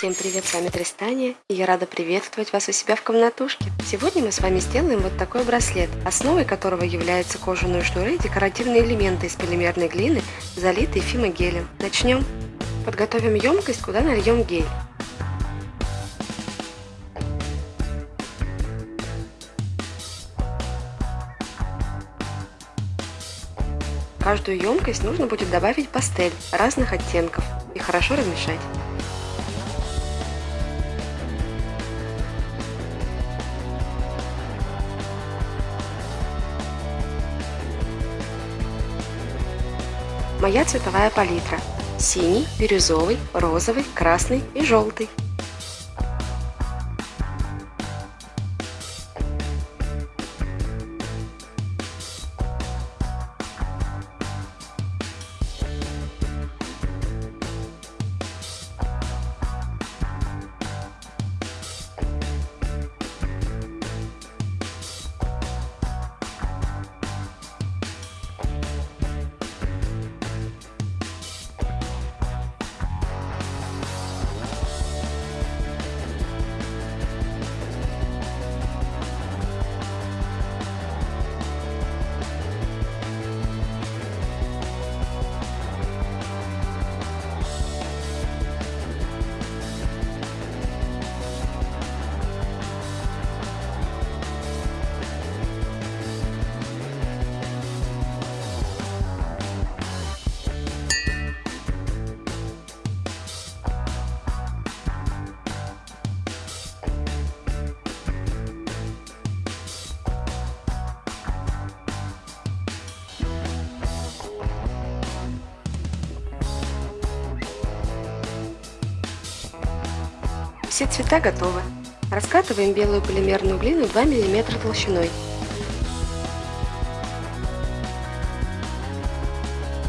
Всем привет, с вами Тристания, и я рада приветствовать вас у себя в комнатушке. Сегодня мы с вами сделаем вот такой браслет, основой которого являются кожаные шнуры и декоративные элементы из полимерной глины, залитые фимогелем. Начнем. Подготовим емкость, куда нальем гель. В каждую емкость нужно будет добавить пастель разных оттенков и хорошо размешать. Моя цветовая палитра. Синий, бирюзовый, розовый, красный и желтый. Все цвета готовы. Раскатываем белую полимерную глину 2 мм толщиной.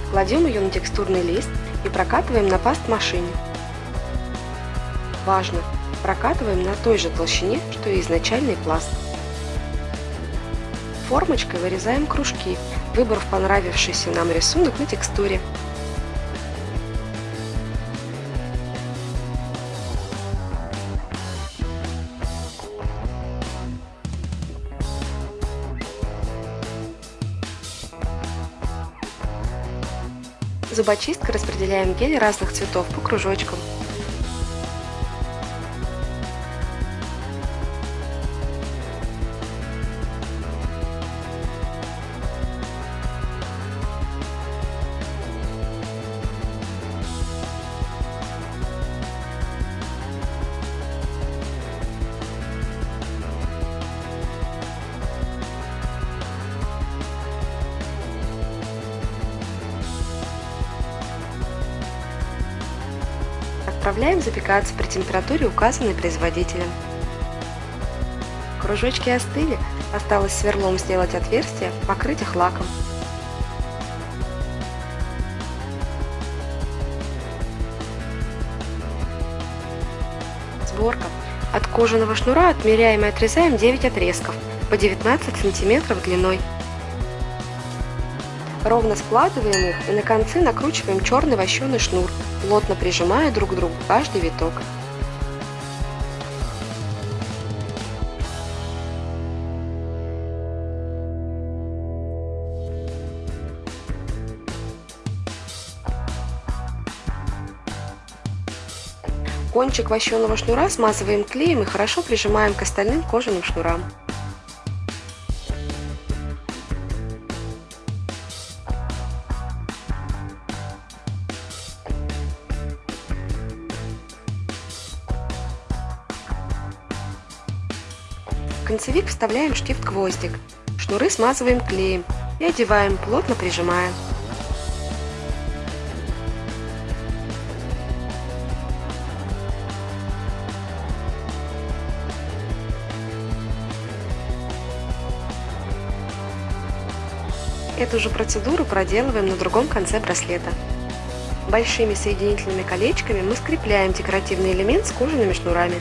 Кладем ее на текстурный лист и прокатываем на паст-машине. Важно! Прокатываем на той же толщине, что и изначальный пласт. Формочкой вырезаем кружки, выбрав понравившийся нам рисунок на текстуре. Зубочисткой распределяем гель разных цветов по кружочкам. Отправляем запекаться при температуре, указанной производителем. Кружочки остыли, осталось сверлом сделать отверстие, покрыть их лаком. Сборка. От кожаного шнура отмеряем и отрезаем 9 отрезков по 19 см длиной. Ровно складываем их и на концы накручиваем черный вощеный шнур, плотно прижимая друг к другу каждый виток. Кончик вощеного шнура смазываем клеем и хорошо прижимаем к остальным кожаным шнурам. Концевик вставляем штифт-гвоздик. Шнуры смазываем клеем и одеваем, плотно прижимая. Эту же процедуру проделываем на другом конце браслета. Большими соединительными колечками мы скрепляем декоративный элемент с кожаными шнурами.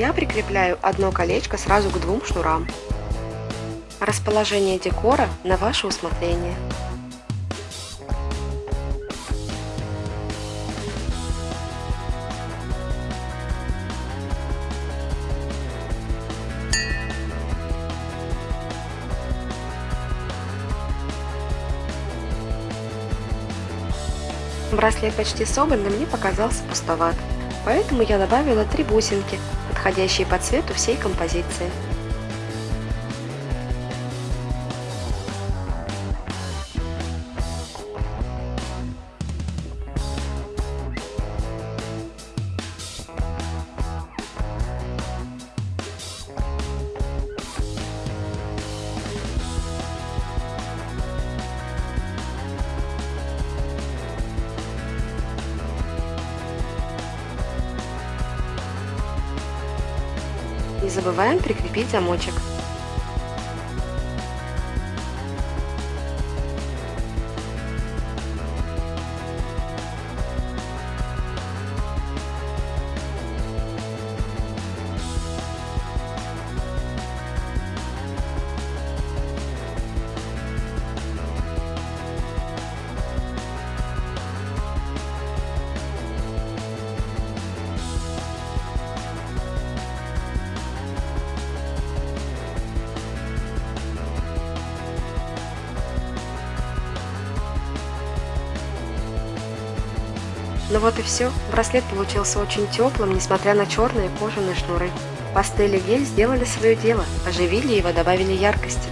Я прикрепляю одно колечко сразу к двум шнурам. Расположение декора на ваше усмотрение. Браслет почти собран, но мне показался пустоват, поэтому я добавила три бусинки, подходящие по цвету всей композиции. Забываем прикрепить замочек. Ну вот и все. Браслет получился очень теплым, несмотря на черные кожаные шнуры. Пастель и гель сделали свое дело, оживили его, добавили яркости.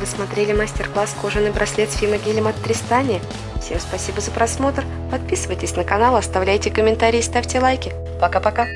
Вы смотрели мастер-класс «Кожаный браслет с фимогелем от Тристания». Всем спасибо за просмотр. Подписывайтесь на канал, оставляйте комментарии, ставьте лайки. Пока-пока.